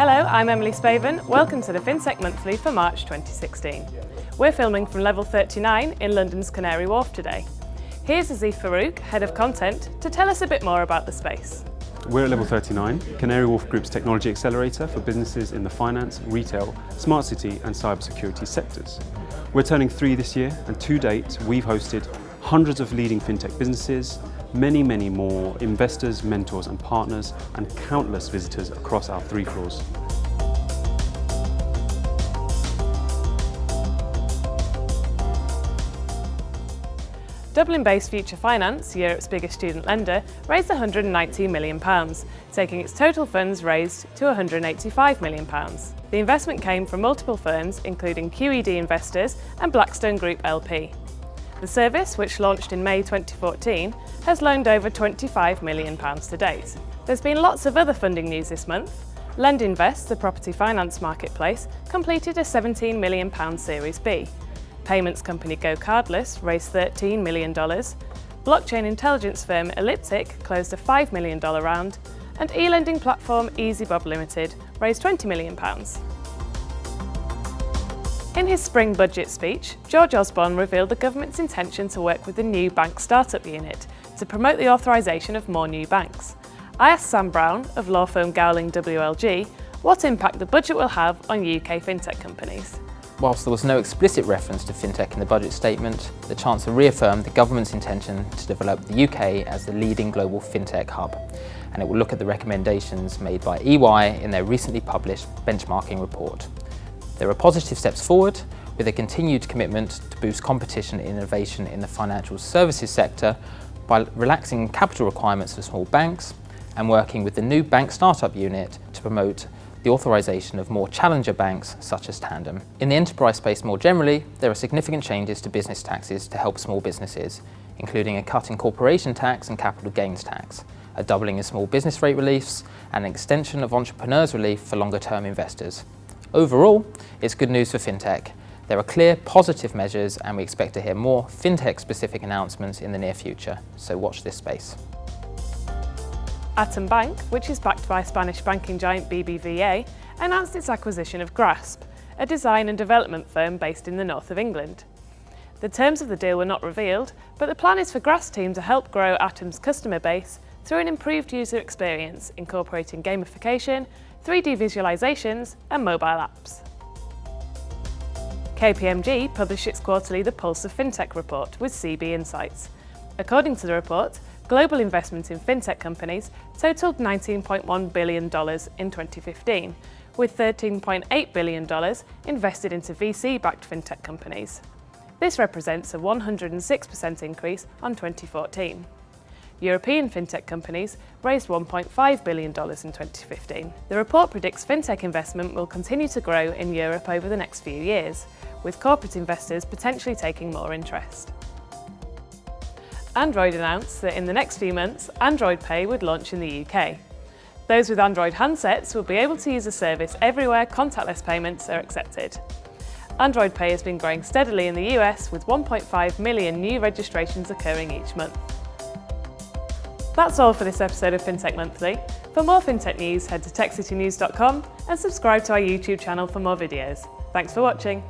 Hello, I'm Emily Spaven. Welcome to the FinTech Monthly for March 2016. We're filming from level 39 in London's Canary Wharf today. Here's Aziz Farouk, Head of Content, to tell us a bit more about the space. We're at level 39, Canary Wharf Group's technology accelerator for businesses in the finance, retail, smart city and cybersecurity sectors. We're turning three this year and to date we've hosted hundreds of leading fintech businesses, many, many more investors, mentors and partners, and countless visitors across our three floors. Dublin-based Future Finance, Europe's biggest student lender, raised £119 million, taking its total funds raised to £185 million. The investment came from multiple firms, including QED Investors and Blackstone Group LP. The service, which launched in May 2014, has loaned over £25 million to date. There's been lots of other funding news this month. LendInvest, the property finance marketplace, completed a £17 million Series B. Payments company GoCardless raised $13 million. Blockchain intelligence firm Elliptic closed a $5 million round. And e-lending platform EasyBob Limited raised £20 million. In his spring budget speech, George Osborne revealed the government's intention to work with the new bank startup unit to promote the authorisation of more new banks. I asked Sam Brown of law firm Gowling WLG what impact the budget will have on UK fintech companies. Whilst there was no explicit reference to fintech in the budget statement, the Chancellor reaffirmed the government's intention to develop the UK as the leading global fintech hub, and it will look at the recommendations made by EY in their recently published benchmarking report. There are positive steps forward with a continued commitment to boost competition and innovation in the financial services sector by relaxing capital requirements for small banks and working with the new bank startup unit to promote the authorisation of more challenger banks such as Tandem. In the enterprise space more generally, there are significant changes to business taxes to help small businesses, including a cut in corporation tax and capital gains tax, a doubling in small business rate reliefs, and an extension of entrepreneurs relief for longer term investors. Overall, it's good news for FinTech. There are clear positive measures and we expect to hear more FinTech-specific announcements in the near future, so watch this space. Atom Bank, which is backed by Spanish banking giant BBVA, announced its acquisition of Grasp, a design and development firm based in the north of England. The terms of the deal were not revealed, but the plan is for Grasp team to help grow Atom's customer base through an improved user experience incorporating gamification, 3D visualizations and mobile apps. KPMG published its quarterly The Pulse of FinTech report with CB Insights. According to the report, global investment in fintech companies totaled $19.1 billion in 2015, with $13.8 billion invested into VC-backed fintech companies. This represents a 106% increase on 2014. European fintech companies raised $1.5 billion in 2015. The report predicts fintech investment will continue to grow in Europe over the next few years, with corporate investors potentially taking more interest. Android announced that in the next few months, Android Pay would launch in the UK. Those with Android handsets will be able to use the service everywhere contactless payments are accepted. Android Pay has been growing steadily in the US with 1.5 million new registrations occurring each month. That's all for this episode of FinTech Monthly. For more FinTech news, head to techcitynews.com and subscribe to our YouTube channel for more videos. Thanks for watching.